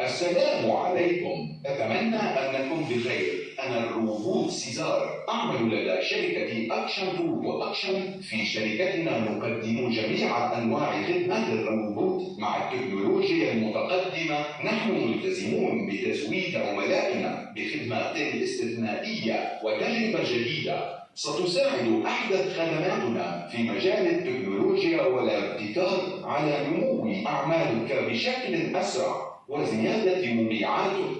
السلام عليكم. أتمنى أنكم بخير. أنا الروبوت سيزار. أعمل لدى شركة Action Robo Action في شركتنا. نقدم جميع أنواع خدمات الروبوت مع التكنولوجيا المتقدمة. نحن ملتزمون بتزويد عملائنا بخدمات استثنائية وتجربة جديدة. ستساعد أحدث خدماتنا في مجال التكنولوجيا والابتكار على نمو أعمالك بشكل أسرع وزيادة مبيعاتك